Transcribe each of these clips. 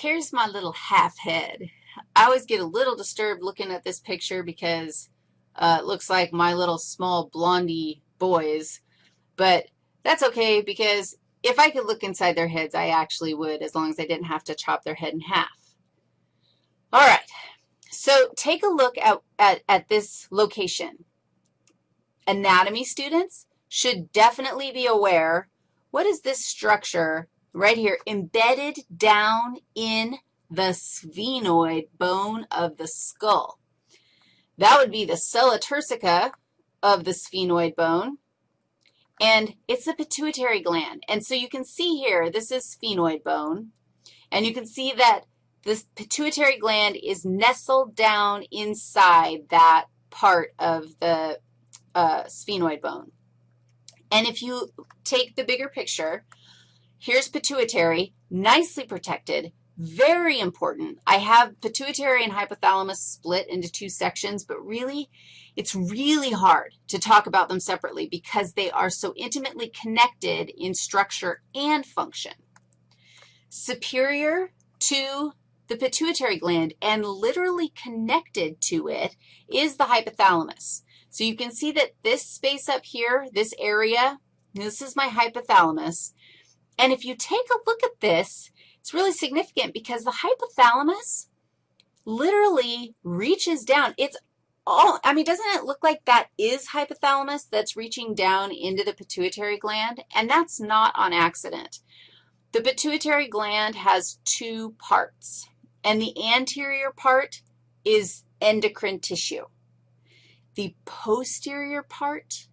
here's my little half head. I always get a little disturbed looking at this picture because uh, it looks like my little small blondie boys, but that's okay because if I could look inside their heads, I actually would as long as I didn't have to chop their head in half. All right, so take a look at, at, at this location. Anatomy students should definitely be aware, what is this structure right here embedded down in the sphenoid bone of the skull? That would be the sella turcica of the sphenoid bone, and it's the pituitary gland. And so you can see here, this is sphenoid bone, and you can see that this pituitary gland is nestled down inside that part of the uh, sphenoid bone. And if you take the bigger picture, here's pituitary, nicely protected, very important. I have pituitary and hypothalamus split into two sections, but really, it's really hard to talk about them separately because they are so intimately connected in structure and function. Superior to the pituitary gland and literally connected to it is the hypothalamus. So you can see that this space up here, this area, this is my hypothalamus. And if you take a look at this, it's really significant because the hypothalamus literally reaches down. It's all, I mean, doesn't it look like that is hypothalamus that's reaching down into the pituitary gland? And that's not on accident. The pituitary gland has two parts and the anterior part is endocrine tissue. The posterior part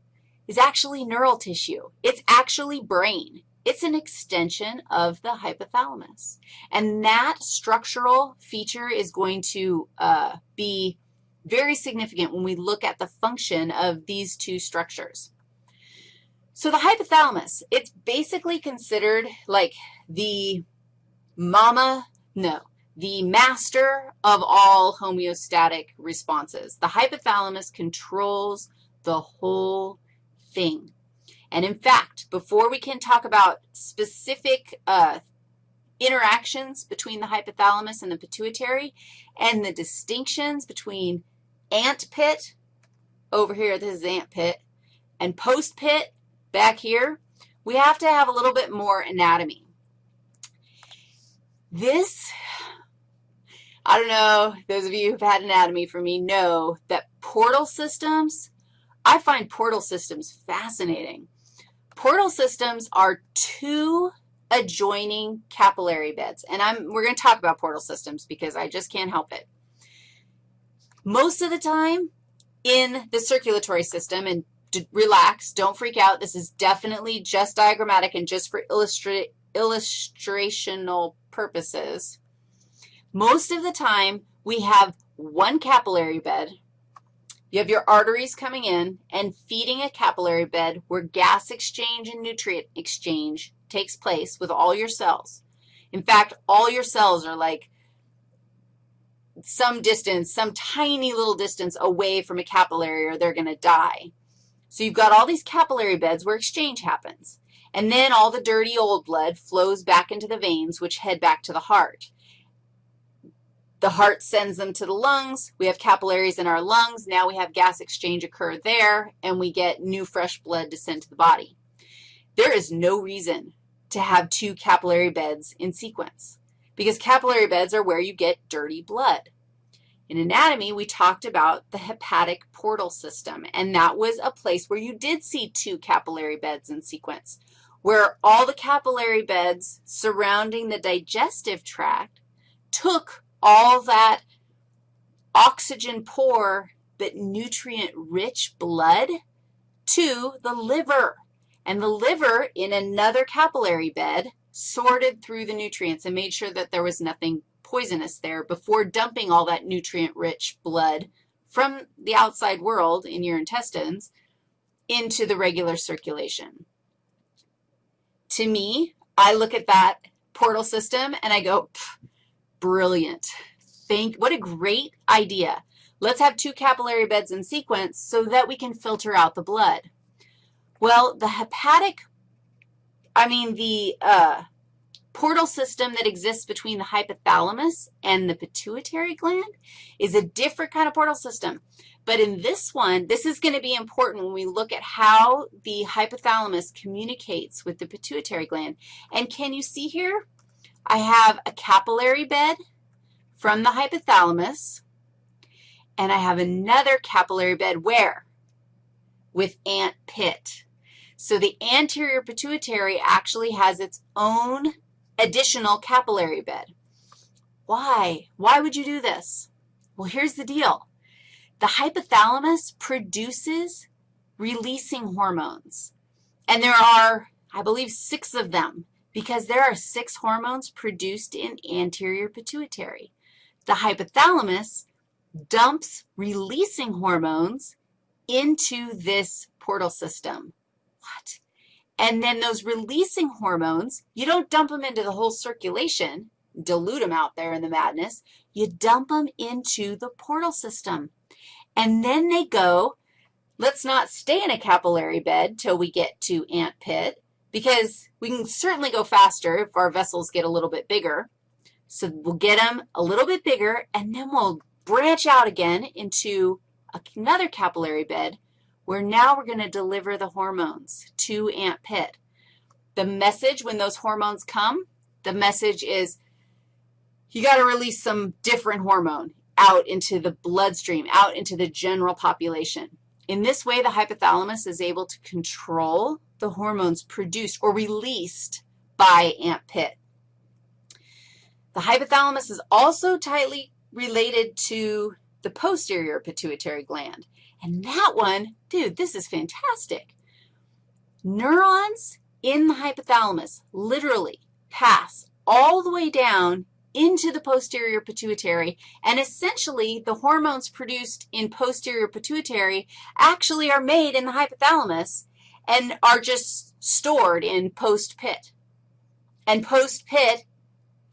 is actually neural tissue. It's actually brain. It's an extension of the hypothalamus. And that structural feature is going to uh, be very significant when we look at the function of these two structures. So the hypothalamus, it's basically considered like the mama, no, the master of all homeostatic responses. The hypothalamus controls the whole thing. And in fact, before we can talk about specific uh, interactions between the hypothalamus and the pituitary and the distinctions between ant pit, over here, this is ant pit, and post pit back here, we have to have a little bit more anatomy. This I don't know, those of you who've had anatomy for me know that portal systems, I find portal systems fascinating. Portal systems are two adjoining capillary beds, and I'm, we're going to talk about portal systems because I just can't help it. Most of the time in the circulatory system, and relax, don't freak out, this is definitely just diagrammatic and just for illustra illustrational purposes, most of the time, we have one capillary bed. You have your arteries coming in and feeding a capillary bed where gas exchange and nutrient exchange takes place with all your cells. In fact, all your cells are like some distance, some tiny little distance away from a capillary or they're going to die. So you've got all these capillary beds where exchange happens. And then all the dirty old blood flows back into the veins, which head back to the heart. The heart sends them to the lungs. We have capillaries in our lungs. Now we have gas exchange occur there, and we get new fresh blood to send to the body. There is no reason to have two capillary beds in sequence because capillary beds are where you get dirty blood. In anatomy, we talked about the hepatic portal system, and that was a place where you did see two capillary beds in sequence, where all the capillary beds surrounding the digestive tract took all that oxygen poor but nutrient-rich blood to the liver. And the liver, in another capillary bed, sorted through the nutrients and made sure that there was nothing poisonous there before dumping all that nutrient-rich blood from the outside world in your intestines into the regular circulation. To me, I look at that portal system and I go, Brilliant. Think, what a great idea. Let's have two capillary beds in sequence so that we can filter out the blood. Well, the hepatic, I mean the uh, portal system that exists between the hypothalamus and the pituitary gland is a different kind of portal system. But in this one, this is going to be important when we look at how the hypothalamus communicates with the pituitary gland. And can you see here? I have a capillary bed from the hypothalamus, and I have another capillary bed where? With ant pit. So the anterior pituitary actually has its own additional capillary bed. Why? Why would you do this? Well, here's the deal. The hypothalamus produces releasing hormones, and there are, I believe, six of them because there are six hormones produced in anterior pituitary. The hypothalamus dumps releasing hormones into this portal system. What? And then those releasing hormones, you don't dump them into the whole circulation, dilute them out there in the madness. You dump them into the portal system. And then they go, let's not stay in a capillary bed till we get to ant pit because we can certainly go faster if our vessels get a little bit bigger. So we'll get them a little bit bigger, and then we'll branch out again into another capillary bed where now we're going to deliver the hormones to ant pit. The message when those hormones come, the message is you got to release some different hormone out into the bloodstream, out into the general population. In this way, the hypothalamus is able to control the hormones produced or released by ant pit. The hypothalamus is also tightly related to the posterior pituitary gland. And that one, dude, this is fantastic. Neurons in the hypothalamus literally pass all the way down into the posterior pituitary, and essentially the hormones produced in posterior pituitary actually are made in the hypothalamus and are just stored in post-pit. And post-pit,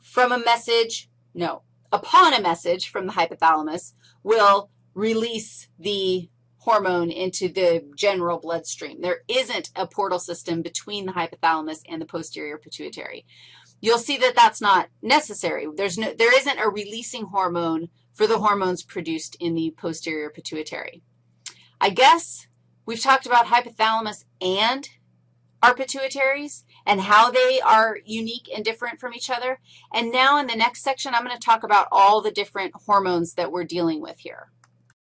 from a message, no, upon a message from the hypothalamus, will release the hormone into the general bloodstream. There isn't a portal system between the hypothalamus and the posterior pituitary. You'll see that that's not necessary. There's no, there isn't a releasing hormone for the hormones produced in the posterior pituitary. I guess we've talked about hypothalamus and our pituitaries and how they are unique and different from each other. And now in the next section, I'm going to talk about all the different hormones that we're dealing with here.